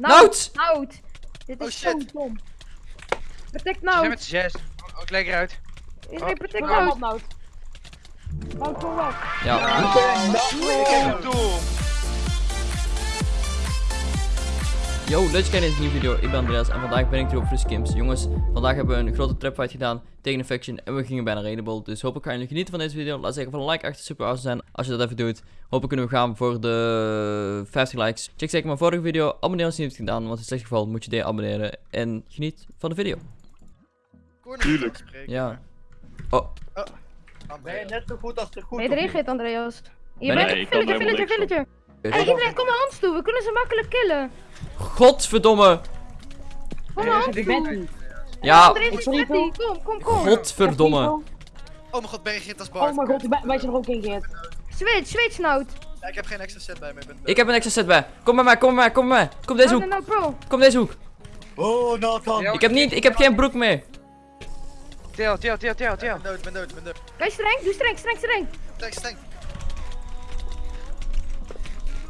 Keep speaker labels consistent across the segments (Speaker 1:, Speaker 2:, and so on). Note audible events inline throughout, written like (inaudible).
Speaker 1: Nout!
Speaker 2: Nout! Dit
Speaker 3: Oh,
Speaker 2: is zo
Speaker 3: shit.
Speaker 2: dom. Protect
Speaker 4: Ze zijn
Speaker 2: Nout.
Speaker 4: met z'n zes. Oh, ik leg eruit.
Speaker 2: Iedereen protect
Speaker 5: Kom maar
Speaker 2: Nout.
Speaker 5: Nout. Nout, kom weg.
Speaker 1: Ja.
Speaker 4: Dom.
Speaker 1: Yo, leuk dat je kijkt naar deze nieuwe video. Ik ben Andreas en vandaag ben ik hier op Free Skims. Jongens, vandaag hebben we een grote trapfight gedaan tegen faction en we gingen bijna raidable. Dus hopelijk gaan jullie genieten van deze video. Laat zeggen van een like achter super awesome zijn als je dat even doet. Hopelijk kunnen we gaan voor de 50 likes. Check zeker mijn vorige video. Abonneer als je het niet hebt gedaan, want in slecht geval moet je deabonneren. En geniet van de video.
Speaker 3: Tuurlijk.
Speaker 1: Ja. Oh,
Speaker 6: Ben je net zo goed als de goed?
Speaker 2: Ben je erin gegeten, Andreas? Je
Speaker 1: Ben
Speaker 2: bent
Speaker 1: ik?
Speaker 2: een
Speaker 6: kan
Speaker 2: villager, villager, villager. Hey, iedereen, kom naar ons toe. We kunnen ze makkelijk killen.
Speaker 1: Godverdomme.
Speaker 2: Kom ons
Speaker 5: Ik ben niet.
Speaker 1: Ja,
Speaker 2: is. Kom, kom, kom.
Speaker 1: godverdomme.
Speaker 3: Oh mijn god, ben je gegeten als Bart?
Speaker 5: Oh mijn god, wij- zijn er ook in geëerd.
Speaker 2: Switch, switch Nout.
Speaker 3: Ja, ik heb geen extra set bij me. Ik ben
Speaker 1: Ik heb een extra set bij. Kom bij mij, kom bij mij, kom bij mij. Kom deze
Speaker 2: Nou,
Speaker 1: hoek,
Speaker 2: nou, nou,
Speaker 1: kom deze hoek.
Speaker 6: Oh, Nathan.
Speaker 1: Ik heb niet, ik heb geen broek meer.
Speaker 4: Tel, tel, tel, tel, tel.
Speaker 3: ben dood, ik ben dood, ben dood.
Speaker 2: Streng? Doe streng, streng, streng.
Speaker 3: Stank, stank.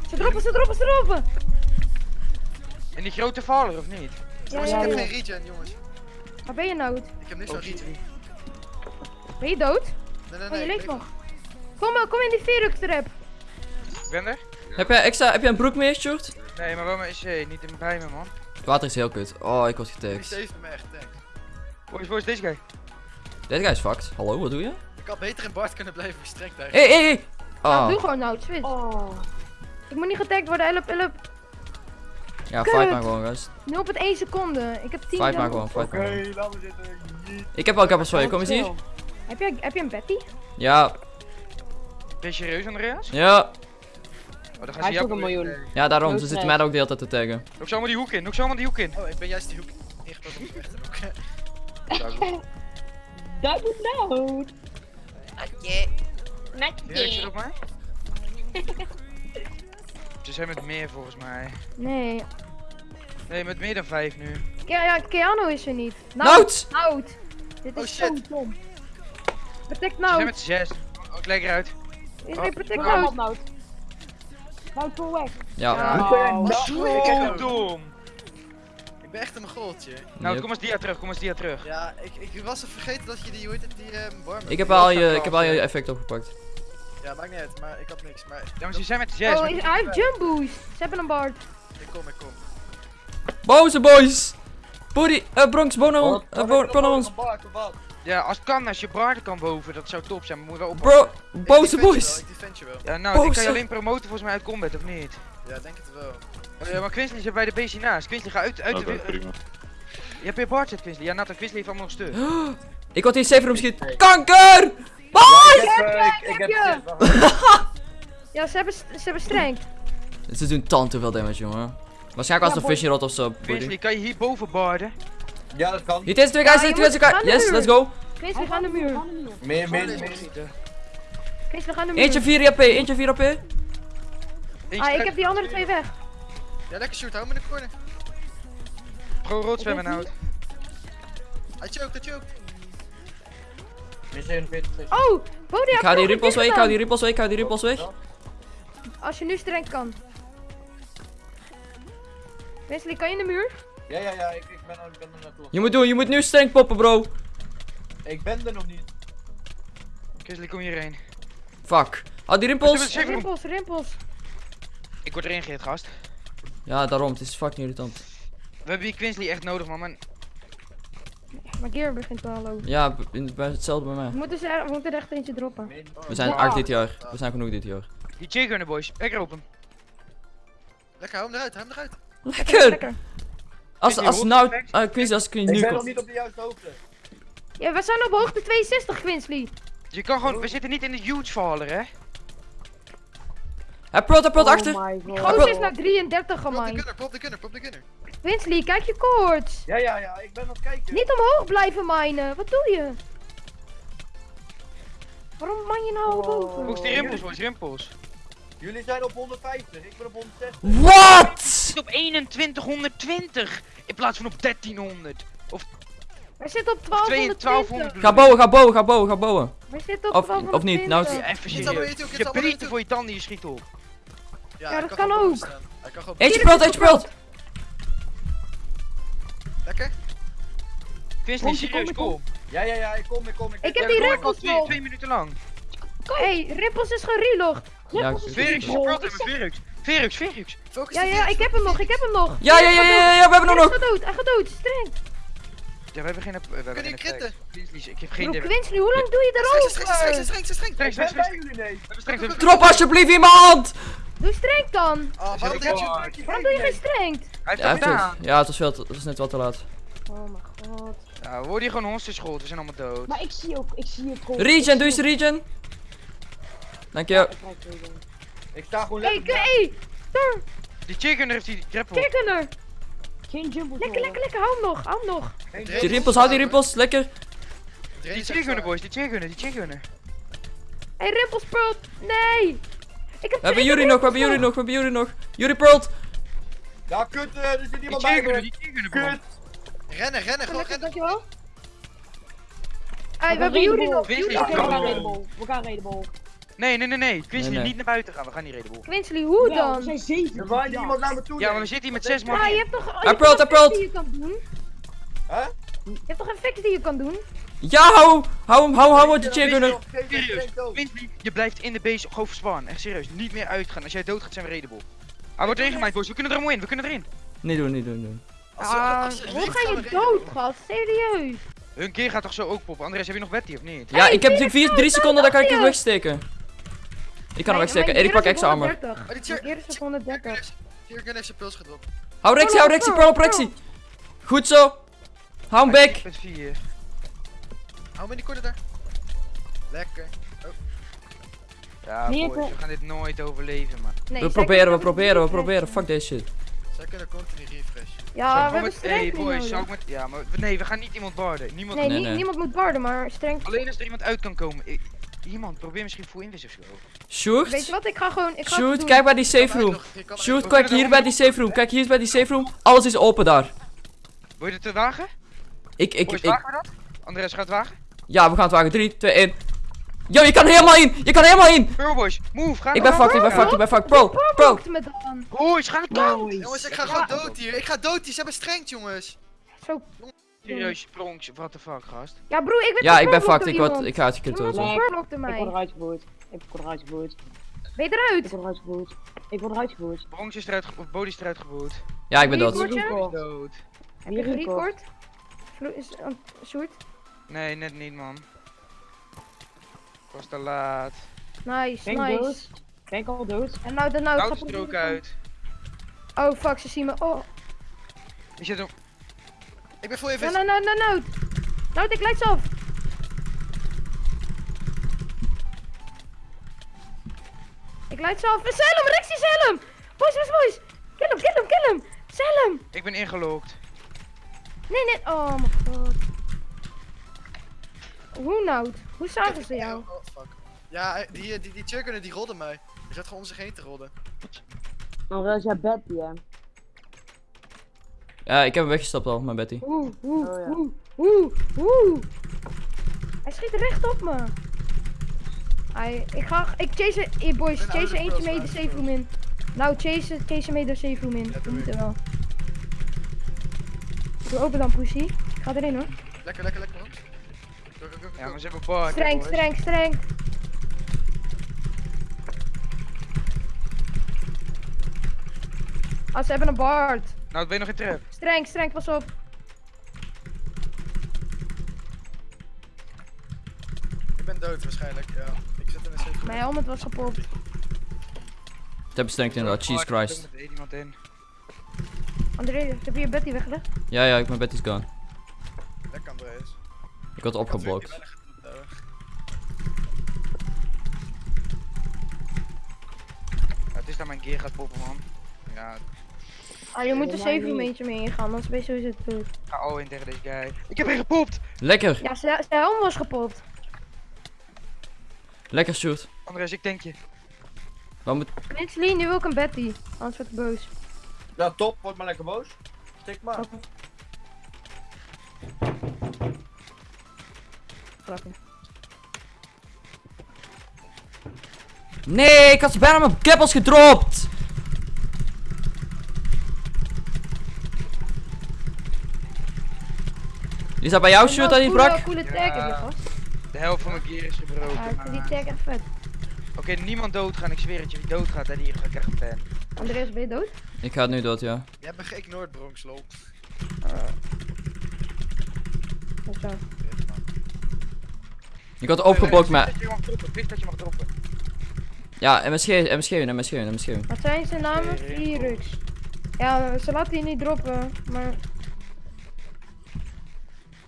Speaker 2: Ze droppen, ze droppen, ze droppen.
Speaker 4: En die grote valler of niet?
Speaker 2: Ja,
Speaker 3: Jongens,
Speaker 2: ja,
Speaker 3: ik heb
Speaker 2: ja.
Speaker 3: geen regen, jongens.
Speaker 2: Waar ben je Nout?
Speaker 3: Ik heb niks van regen.
Speaker 2: Ben je dood?
Speaker 3: Nee, nee,
Speaker 2: Oh, je
Speaker 3: nee.
Speaker 2: leeft
Speaker 3: ik
Speaker 2: nog. Kom, maar, kom in die Virux trap.
Speaker 4: Ik ben er?
Speaker 1: Heb jij extra, heb jij een broek meer, Short?
Speaker 4: Nee, maar wel mijn EC, niet in bij me, man.
Speaker 1: Het water is heel kut. Oh, ik word
Speaker 3: Die
Speaker 1: getagd.
Speaker 3: saved me echt, thanks.
Speaker 4: Waar is, waar is deze guy?
Speaker 1: Deze guy is fucked. Hallo, wat doe je?
Speaker 3: Ik had beter in Bart kunnen blijven streng tegen.
Speaker 1: Hé, hé, hé!
Speaker 2: Nou,
Speaker 1: Ah,
Speaker 2: doe gewoon Nout, switch.
Speaker 5: Oh.
Speaker 2: Ik moet niet getagd worden, help, help.
Speaker 1: Ja,
Speaker 2: kut.
Speaker 1: fight maar gewoon, gast.
Speaker 2: 0,1 seconde. Ik heb 10
Speaker 1: Fight maar gewoon, fight maar
Speaker 6: Oké,
Speaker 1: gewoon.
Speaker 6: laten we zitten.
Speaker 1: Ik heb wel je, kom eens hier.
Speaker 2: Heb je, heb je een Betty?
Speaker 1: Ja,
Speaker 4: Ben je serieus, Andreas?
Speaker 1: ja.
Speaker 4: Oh, dan gaan
Speaker 5: Hij
Speaker 4: ze
Speaker 5: heeft
Speaker 4: jou...
Speaker 5: ook een miljoen.
Speaker 1: Ja, daarom. Ze zitten mij ook de hele tijd te taggen.
Speaker 4: Ook zomaar die hoek in, ook zomaar die hoek in.
Speaker 3: Oh, ik ben juist die hoek ingepakt op de rechter hoek.
Speaker 5: Dat moet nou.
Speaker 4: Op mij. (laughs) Ze zijn met meer volgens mij.
Speaker 2: Nee.
Speaker 4: Nee, met meer dan vijf nu.
Speaker 2: Ke ja, Keanu is er niet.
Speaker 1: Nout!
Speaker 2: Nout. Dit
Speaker 3: Oh,
Speaker 2: is zo
Speaker 3: shit.
Speaker 2: dom. Protect
Speaker 4: Ze zijn
Speaker 2: Nout.
Speaker 4: met zes. Oh, ik leg eruit.
Speaker 2: Iedereen protect Nout.
Speaker 5: Nout. Nout, kom weg.
Speaker 1: Ja.
Speaker 2: Ja.
Speaker 5: Oh.
Speaker 3: Wat?
Speaker 4: Oh, dom.
Speaker 3: Ik ben echt een goaltje.
Speaker 4: Nou,
Speaker 1: Yep.
Speaker 4: kom eens dia terug, kom eens dia terug.
Speaker 3: Ja, ik, ik was even vergeten dat je die, hoe heet het, die ehm warm
Speaker 1: Ik heb al je, ik heb al je effect opgepakt.
Speaker 3: Ja, maakt niet uit, maar ik had niks. Maar
Speaker 4: maar ze zijn met zes.
Speaker 2: Oh, hij heeft jump boost. Ze hebben een bard.
Speaker 3: ik kom, ik kom.
Speaker 1: Boze boys! Body, eh, Bronx, bono, eh, bono ons.
Speaker 4: Ja, als het kan, als je Barden kan boven, dat zou top zijn. Maar moet je wel
Speaker 1: Bro,
Speaker 4: oppassen.
Speaker 3: Ik
Speaker 1: boze boys!
Speaker 3: Ik defend je wel.
Speaker 4: Ja, nou, ik kan je alleen promoten volgens mij uit combat, of niet?
Speaker 3: Ja, denk het wel.
Speaker 4: Ja, maar Quinsley zit bij de BC naast. Quinsley, ga uit, uit de... Je hebt je Bart zit, Quinsley. Ja, Nathan, Quinsley heeft allemaal nog stuk. (gasps)
Speaker 1: Ik word hier safe room schiet. Kanker! Boys!
Speaker 6: Ik heb
Speaker 2: je. (laughs) Ja, ze hebben, ze hebben streng.
Speaker 1: Ze doen tant te veel damage, jongen. Waarschijnlijk als
Speaker 5: Ja,
Speaker 1: een fishing rod of zo. Buddy.
Speaker 4: kan je hier boven barden?
Speaker 6: Ja, dat kan.
Speaker 1: Hier deze twee guys,
Speaker 2: Ja,
Speaker 1: twee guys.
Speaker 2: de
Speaker 1: Yes, let's go.
Speaker 2: Chris, we gaan de muur.
Speaker 6: Meer, meer, meer.
Speaker 2: Chris, we gaan de muur.
Speaker 1: Eentje 4 AP, eentje 4 AP.
Speaker 4: Eentje
Speaker 2: Ah, ik heb die andere twee weg.
Speaker 3: Ja, lekker shoot, hou me in de corner.
Speaker 4: Pro rood zwemmen nou.
Speaker 3: Hij choked, hij choked.
Speaker 6: Meer 47.
Speaker 2: Oh, Bodie
Speaker 1: Ik
Speaker 2: heeft
Speaker 1: hou die
Speaker 2: een
Speaker 1: weg, ik hou die ripples weg, ik hou die ripples weg.
Speaker 2: Als je nu streng kan. Wesley, kan je in de muur?
Speaker 6: Ja, ja, ja, ik, ik ben er, ik ben er naartoe.
Speaker 1: Je moet doen, je moet nu streng poppen, bro.
Speaker 6: Ik ben er nog niet.
Speaker 4: Quinsley, kom hierheen.
Speaker 1: Fuck. Hou die
Speaker 4: room.
Speaker 2: Rimpels, rimpels.
Speaker 4: Ik word erin gegeerd, gast.
Speaker 1: Ja, daarom, het is fucking irritant.
Speaker 4: We hebben die Quinsley echt nodig, man.
Speaker 2: Maar Gear begint wel lopen.
Speaker 1: Ja, in- bij- hetzelfde bij
Speaker 2: We
Speaker 1: mij.
Speaker 2: moeten, ze er, we moeten er echt eentje droppen.
Speaker 1: We zijn arc dit jaar. We zijn genoeg dit jaar.
Speaker 4: Die J-gunner, boys. Ik roep hem.
Speaker 3: Lekker, hou hem eruit, hou hem eruit.
Speaker 1: Lekker!
Speaker 2: Lekker.
Speaker 1: Als,
Speaker 4: Quincy,
Speaker 1: als nou, uh, Quincy, als ik
Speaker 6: Ik
Speaker 1: nu
Speaker 6: ben nog niet op de juiste hoogte.
Speaker 2: Ja, we zijn op hoogte 62, Quinsley.
Speaker 4: Je kan gewoon... We zitten niet in de huge faller, hè?
Speaker 1: Hij prot, hij prot
Speaker 5: Oh
Speaker 1: achter.
Speaker 2: Goos is naar 33
Speaker 3: Pop de
Speaker 2: gemijn.
Speaker 3: gunner, pop de gunner, de gunner.
Speaker 2: Quinsley, kijk je koorts.
Speaker 6: Ja, ja, ja, ik ben aan het kijken.
Speaker 2: Niet omhoog blijven minen. Wat doe je? Waarom man je nou
Speaker 5: Oh.
Speaker 2: boven?
Speaker 4: Volgens die rimpels. Rimpels.
Speaker 6: Jullie zijn op 150, ik ben op 160.
Speaker 1: What?
Speaker 4: zit op 2120 in plaats van op 1300.
Speaker 2: We zitten op
Speaker 4: Of 2
Speaker 2: 1220.
Speaker 4: 1200.
Speaker 1: Ga bouwen, ga bouwen, ga bouwen, ga bouwen.
Speaker 2: We zitten op
Speaker 1: Of-
Speaker 2: 1220.
Speaker 1: of niet, nou,
Speaker 4: Ja, even serieus. Je prieten voor je tanden, je schiet op.
Speaker 2: Ja, dat kan ook.
Speaker 3: kan gewoon
Speaker 1: Eentje
Speaker 2: is het
Speaker 1: eentje prot.
Speaker 3: Lekker.
Speaker 4: Quincy,
Speaker 5: Kom, kom,
Speaker 4: serieus,
Speaker 5: kom.
Speaker 4: kom.
Speaker 6: Ja, ja, ja, ik kom, ik kom. Ik,
Speaker 2: Ik heb
Speaker 4: Ja,
Speaker 2: die rimpels
Speaker 4: twee, twee minuten lang.
Speaker 2: hey, rimpels is gerelogd.
Speaker 1: Ja,
Speaker 5: Rippels is
Speaker 4: Verix,
Speaker 5: Wow,
Speaker 4: praat met. Verix, Verix.
Speaker 3: Focus
Speaker 2: Ja, ja, ik heb hem nog, ik heb hem nog.
Speaker 1: ja, ja, ja, ja, ja, ja, we hebben hem
Speaker 2: Hij
Speaker 1: nog.
Speaker 2: gaat dood, hij gaat dood, streng.
Speaker 4: Ja, we hebben geen... We hebben
Speaker 3: je kritten?
Speaker 4: Quincy, ik heb
Speaker 2: Bro,
Speaker 4: geen idee.
Speaker 2: Quinsley, hoe lang doe je
Speaker 3: Streng, streng, streng,
Speaker 2: erover?
Speaker 3: streng, streng, streng.
Speaker 4: Streng, streng, streng. streng,
Speaker 1: Drop alsjeblieft iemand!
Speaker 2: Doe streng dan.
Speaker 3: Oh, waarom je
Speaker 2: doe je geen streng?
Speaker 4: Hij heeft
Speaker 1: Ja,
Speaker 4: het gedaan.
Speaker 1: het, ja, het was, veel te- het was net wat te laat.
Speaker 2: Oh mijn god.
Speaker 4: Ja, we worden hier gewoon honstenschool, we zijn allemaal dood.
Speaker 5: Maar ik zie ook, ik zie het gewoon.
Speaker 1: Regen, doe eens de regen. Dank je.
Speaker 5: Ik
Speaker 6: sta gewoon
Speaker 2: Hey,
Speaker 6: lekker.
Speaker 2: hey, daar,
Speaker 4: Die chicken heeft die grapple.
Speaker 2: kijk er.
Speaker 5: Geen jumbo
Speaker 2: Lekker, lekker, lekker, hou hem nog, hou hem nog.
Speaker 1: Die rimpels, hou die rimpels, lekker.
Speaker 4: Die chicgunnen boys, die chicgunnen, die chicgunnen.
Speaker 2: Hey, rimpels, Pearl. Nee. Ik heb
Speaker 1: We hebben Yuri nog, we hebben Yuri nog, we hebben Yuri nog. Yuri Pearl.
Speaker 6: Ja, kut, eh, er zit iemand bij me. Kut.
Speaker 3: Rennen, rennen, gewoon rennen.
Speaker 2: dankjewel. Hey, we hebben nog.
Speaker 5: we gaan
Speaker 4: Oh.
Speaker 5: raidable. We gaan raidable.
Speaker 4: Nee, nee, nee, nee. Quincy, niet naar buiten gaan, we gaan niet redden bol.
Speaker 2: Quinsley, hoe
Speaker 5: Ja, we
Speaker 2: dan?
Speaker 5: zijn zeven.
Speaker 6: Er waait iemand naar me toe.
Speaker 4: Ja, maar we zitten hier met zes man.
Speaker 2: Ja, je hebt toch,
Speaker 1: pearlt.
Speaker 2: effecten die je kan doen?
Speaker 6: Hè?
Speaker 2: Je hebt toch effecten die je kan doen?
Speaker 1: Ja, hou, hou hem, hou, hou, die chicgunner.
Speaker 4: Serieus, Quincy, je blijft in de base gewoon verspannen. Echt serieus, niet meer uitgaan. Als jij dood gaat, zijn we redable. Hij wordt erin gemaaid, boys. We kunnen er allemaal in, we kunnen erin.
Speaker 1: Niet doen, niet doen, niet doen.
Speaker 2: Ah, hoe ga je dood, gast? Serieus?
Speaker 4: Hun keer gaat toch zo ook poppen. Andres, heb je nog Betty of niet?
Speaker 1: Ja, ik heb
Speaker 2: Hey,
Speaker 1: 4, 3
Speaker 2: Felix,
Speaker 1: seconden, dan kan ik hem
Speaker 2: je.
Speaker 1: wegsteken. Ik kan hem
Speaker 2: Nee,
Speaker 1: wegsteken.
Speaker 2: mijn
Speaker 1: En ik pak extra armor.
Speaker 2: 130.
Speaker 3: Oh, die
Speaker 2: Mijn gear is op 130.
Speaker 3: Chirurgen heeft zijn puls gedropt.
Speaker 1: Hou Rexy, hou Rexy, Pearl op Rexy. Goed zo. Hou hem back.
Speaker 4: Met 4.
Speaker 3: Hou me in die corner daar. Lekker.
Speaker 4: Ja, boys, we gaan dit nooit overleven, man.
Speaker 2: Nee,
Speaker 1: We proberen, we proberen, we proberen.
Speaker 2: refreshen.
Speaker 1: Fuck deze shit.
Speaker 3: Zij kunnen continu refresh.
Speaker 2: Ja, we hebben
Speaker 4: met-
Speaker 2: strength
Speaker 4: Hey
Speaker 2: niet
Speaker 4: boys, zou ik met... Ja, maar nee, we gaan niet iemand barden. Niemand...
Speaker 2: Nee,
Speaker 1: Nee,
Speaker 2: niemand moet barden, maar streng.
Speaker 4: Alleen als er iemand uit kan komen. Ik- Iemand, probeer misschien full invis of zo.
Speaker 2: Weet je
Speaker 1: Shoot.
Speaker 2: wat, ik ga gewoon... Ik ga
Speaker 1: Shoot,
Speaker 2: het doen.
Speaker 1: kijk bij die safe room. Shoot, kijk hier bij die safe room. Kijk, hier is bij die safe room. Alles is open daar.
Speaker 4: Wil je het te wagen?
Speaker 1: Ik, ik,
Speaker 4: Boys,
Speaker 1: ik.
Speaker 4: wagen we dat? Andres gaat het wagen?
Speaker 1: Ja, we gaan het wagen. 3, 2, 1. Yo, je kan helemaal in. Je kan helemaal in.
Speaker 4: Pearl boys, move, ga
Speaker 1: Ik ben fucked, ik ben fucked, ik ben fucked. Pro, pro.
Speaker 4: Boys, ga dood!
Speaker 5: Nice.
Speaker 3: Jongens, ik ga gewoon dood hier. Ik ga dood hier. Ze hebben strengt, jongens.
Speaker 2: Zo.
Speaker 4: Serieus, pronks, what the fuck, gast.
Speaker 2: Ja, broer, ik ben
Speaker 1: Ja, ik ben fucked. Ik word, ik ga uitgekund
Speaker 2: Iemand
Speaker 1: worden.
Speaker 2: gepeurlokte
Speaker 5: Ik word eruit gevoerd. Ik word eruit gevoerd.
Speaker 2: Ben je
Speaker 5: Ik
Speaker 2: eruit?
Speaker 5: word eruit gevoerd. Ik word eruit gevoerd.
Speaker 4: Bronx is eruit, ge- of Bodie is eruit geboot.
Speaker 1: Ja, ik ben dood.
Speaker 2: Je?
Speaker 4: Dood.
Speaker 2: Heb je gerecord? Is- uh, Sjoerd?
Speaker 4: Nee, net niet, man. Ik was te laat.
Speaker 2: Nice,
Speaker 5: ik
Speaker 2: nice.
Speaker 5: dood? Ik al dood?
Speaker 2: En nou, dan nou, ik
Speaker 4: is er ook uit.
Speaker 2: Oh, fuck, ze zien me. Oh,
Speaker 4: Je zit hem.
Speaker 3: Ik ben full
Speaker 2: nou,
Speaker 3: invis.
Speaker 2: nou, nou, nou, nou. Nou, ik lights af. Ik lights af. Sell hem, Rexy, sell hem. Boys, boys, boys. Kill hem, kill hem, kill hem. Sell hem.
Speaker 4: Ik ben ingelogd.
Speaker 2: Nee, nee. Oh, mijn god. Hoe nou? Hoe zagen ze jou?
Speaker 3: Oh. Ja, eh, die, die, die chirurgen die rolden mij. Die zat gewoon om zich heen te rollen.
Speaker 5: Dan was jij Betty, hè?
Speaker 1: Ja, ik heb hem weggestapt al, mijn Betty.
Speaker 2: Oeh, oeh,
Speaker 5: Oh, ja.
Speaker 2: oeh, oeh, oeh. Hij schiet recht op me. Hij, ik ga, ik chase, eh, boys, chase
Speaker 3: oude
Speaker 2: eentje mee de safe room in. Nou, chase, chase mee de safe room in.
Speaker 3: Ja,
Speaker 2: Dat er wel. Doe open dan, pussy. Ik ga erin hoor.
Speaker 3: Lekker, lekker, lekker, man.
Speaker 4: Ja, maar ze hebben bar.
Speaker 2: Streng, streng, streng. Ah, ze hebben een bard.
Speaker 4: Nou, ben je nog in trap.
Speaker 2: Streng, streng, pas op.
Speaker 3: Ik ben dood waarschijnlijk, ja. Ik zit in een safe
Speaker 2: Mijn helmet was.
Speaker 1: Het heb bestenkt inderdaad, Jesus
Speaker 4: Oh, ik
Speaker 1: Christ.
Speaker 4: heb er iemand in.
Speaker 2: André, heb je je Betty weggelegd?
Speaker 1: Ja, ja, ik mijn Betty's gone.
Speaker 3: Lekker, Andreas.
Speaker 1: Ik word opgeblokt.
Speaker 4: Ja, het is dat mijn gear gaat poppen, man. Ja,
Speaker 2: Ah, je moet safe
Speaker 5: maar
Speaker 2: room
Speaker 5: niet.
Speaker 2: eentje mee ingaan, anders ben je sowieso dood.
Speaker 4: ik ga al in tegen deze guy. Ik heb hem gepopt!
Speaker 1: Lekker,
Speaker 2: Ja, zijn helm was kapot.
Speaker 1: lekker shoot.
Speaker 4: Andres, ik denk je.
Speaker 1: Wat moet...
Speaker 2: Linsley, nu wil ik een Betty. Anders word ik boos.
Speaker 6: Ja, top. Word maar lekker boos. Stik maar.
Speaker 1: Nee, ik had ze bijna mijn keppels gedropt. Die staat bij jou, shoot aan die
Speaker 2: coole,
Speaker 1: brak?
Speaker 2: coole tag heb je
Speaker 6: Ja.
Speaker 2: gast.
Speaker 4: De helft van mijn gear is gebroken.
Speaker 2: Ja, ik vind die tag echt vet.
Speaker 4: Oké, niemand doodgaan. Ik zweer het je. Wie doodgaat, hè, die krijgt een pen.
Speaker 2: Andreas, ben je dood?
Speaker 1: Ik ga het nu dood, ja.
Speaker 3: Je hebt me geïgnoreerd, Bronx, lol.
Speaker 2: Zo.
Speaker 1: Ik had opgeblokt,
Speaker 4: Wist
Speaker 1: maar...
Speaker 4: dat je mag droppen. Wist dat je mag droppen.
Speaker 1: Ja, MSG, MSG, MSG, MSG.
Speaker 2: Wat zijn zijn namen? Virux. Ja, ze laten die niet droppen, maar...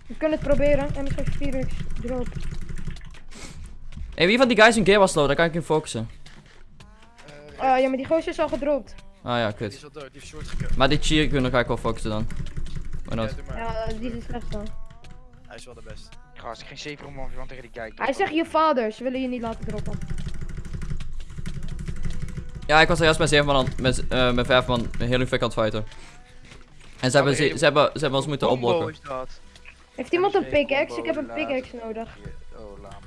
Speaker 2: We kunnen het proberen. En misschien Virux drop.
Speaker 1: Hey, wie van die guys een gear was low? Daar kan ik in focussen.
Speaker 2: Ah ja, maar die gozer is al gedropt.
Speaker 1: Ah ja,
Speaker 3: die
Speaker 1: kut.
Speaker 3: is al dood, die heeft short gekund.
Speaker 1: Maar die cheer kunnen ga ik wel focussen dan. Maar
Speaker 3: Ja, maar.
Speaker 2: Ja, die is het slechtste.
Speaker 3: Hij is wel de beste.
Speaker 4: Gast, ik geen zeker om man tegen die guy.
Speaker 2: Hij zegt je vader, ze willen je niet laten droppen.
Speaker 1: Ja, ik was er juist met 7 man, aan- met, eh met 5 man heel vet aan het fighten. En ze hebben, ze, ze hebben, ze hebben ons moeten opblokken.
Speaker 2: Heeft iemand een pickaxe? Ik heb een pickaxe nodig.
Speaker 4: Oh, laam.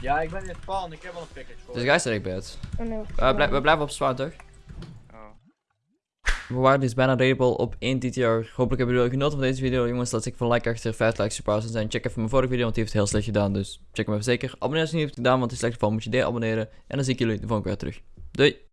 Speaker 6: Ja, ik ben in Spawn, ik heb wel een pickaxe voor.
Speaker 1: Dus guys, ik bad.
Speaker 2: Oh, nee.
Speaker 1: Uh, blij- we blijven op zwaar toch?
Speaker 4: Oh.
Speaker 1: We waren dus bijna rateable op 1 TTR. Hopelijk hebben jullie genoten van deze video. Jongens, laat ik van like achter 5 likes super zijn. Check even mijn vorige video, want die heeft het heel slecht gedaan. Dus check hem even zeker. Abonneer als je niet hebt gedaan, want het is slecht geval moet je deabonneren. En dan zie ik jullie de volgende keer terug. Doei!